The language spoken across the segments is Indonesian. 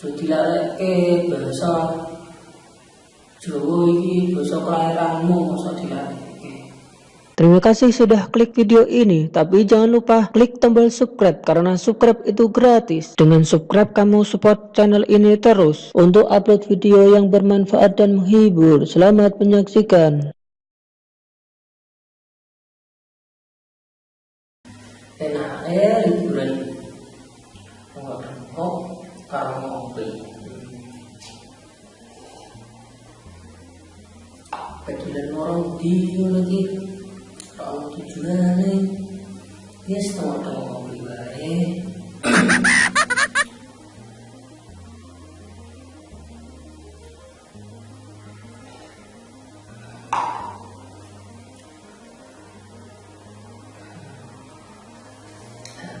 Jadi dilarekke bahasa Jawa iki bahasa kelahiranmu masa dilarekke. Terima kasih sudah klik video ini, tapi jangan lupa klik tombol subscribe karena subscribe itu gratis. Dengan subscribe kamu support channel ini terus untuk upload video yang bermanfaat dan menghibur. Selamat menyaksikan. Enak eh liburan. Oh, kedulan orang dia lagi. Kalau tujuannya ya setengah-tengah ngopi baik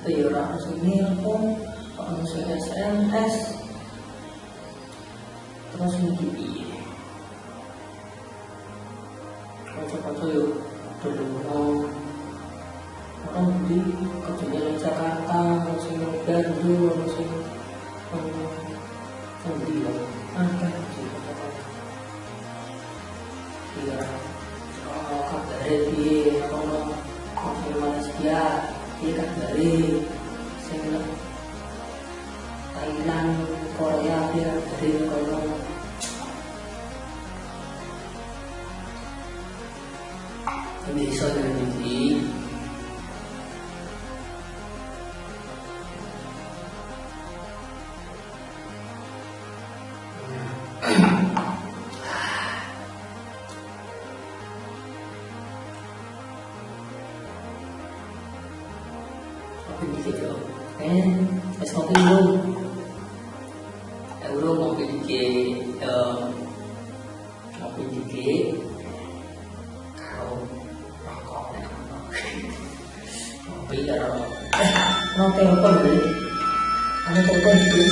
tapi orang langsung nelpon langsung SMS piye kocok-kocok yuk dulu orang di kerjanya di Jakarta masih Bandung masih iya oh masih Malaysia iya Thailand Korea dia dari kalau dengan ini. Kopi dikit Eh, es kopi dulu Euro kopi eh, Kopi dikit mau telepon dulu Ada telepon dulu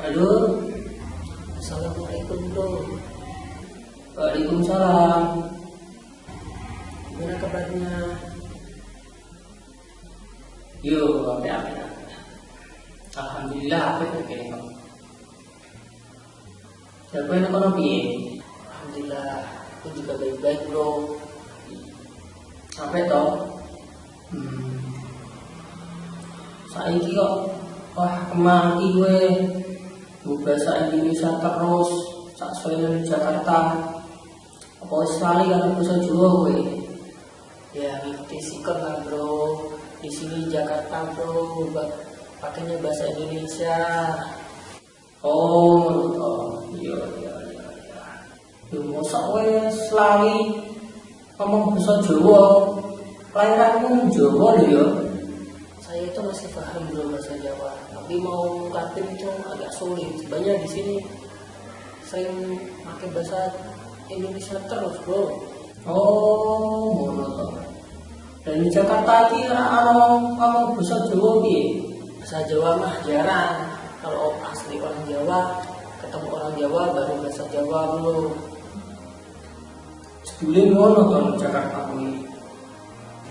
Halo Assalamualaikum bro Waalaikumsalam Gimana kabarnya? Yo, apa apa Alhamdulillah, apa itu kayaknya Siapa yang kono piye? Alhamdulillah, aku juga baik-baik bro. Apa itu? Hmm. Saiki kok wah kemaki gue bahasa Indonesia terus sak di Jakarta. Apa lali kan bahasa Jawa gue ya ngikuti sikon lah bro. Di sini Jakarta bro. Pakainya bahasa Indonesia. Oh oh iya iya iya iya. Ya masa wes lali ngomong bahasa Jawa kelahiranmu Jawa lho ya saya itu masih paham bro bahasa Jawa. Tapi mau ngungkapin itu agak sulit. Sebenarnya di sini sering pakai bahasa Indonesia terus bro. Oh ngono toh dan di Jakarta ini orang ngomong bahasa Jawa piye? Bahasa Jawa mah jarang. Kalau asli orang Jawa ketemu orang Jawa baru bahasa Jawa bro. Sebelum ngono kan Jakarta ini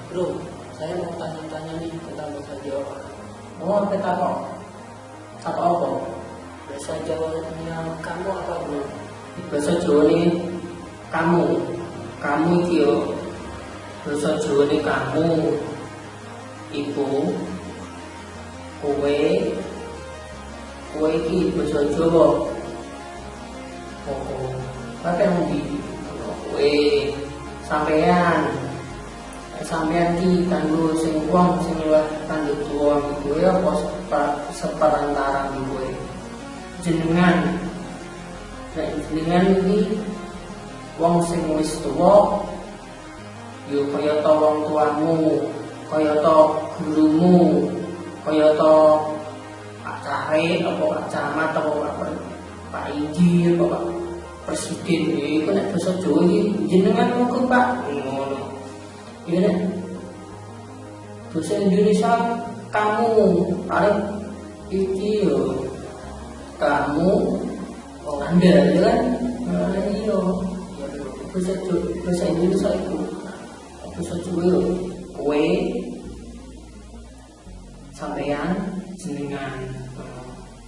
Bro, saya mau tanya-tanya nih tentang bahasa Jawa. Oh, kita kok? Apa apa? Bahasa Jawanya kamu apa bro? Bahasa Jawa ini kamu, kamu iki. Bahasa Jawa ini kamu, ibu, kowe, kowe iki bahasa Jawa. Oh, oh. Apa yang di? Kowe, sampean, sampean ki kanggo sing wong sing luwih kanggo tuwa iku apa seperantara iku jenengan. Nek jenengan iki wong sing wis tuwa yo kaya ta wong tuamu kaya ta gurumu kaya ta Pak Cahre apa Pak Camat apa Pak Pak Inji apa Pak Presiden iku nek basa Jawa iki jenengan mungkin Pak. ngono Iya nek bahasa Indonesia kamu paling iki yo. Kamu wong anda ya kan? Nah, iya ya bahasa Jawa- bahasa Indonesia itu. Bahasa Jawa yo. Kowe sampean jenengan.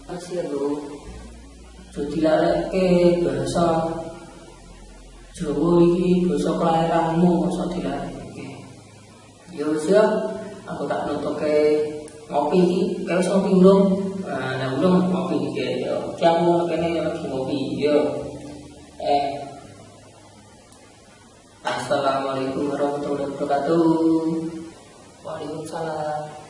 Masih ya bro jadi laleke bahasa Jawa iki basa kelahiranmu masa dilaleke ya wis ya. Aku tak nutuke ngopi iki kayak ngopi belum nah belum ngopi iki ya oke aku kene lagi ngopi ya eh. Assalamualaikum warahmatullahi wabarakatuh. Waalaikumsalam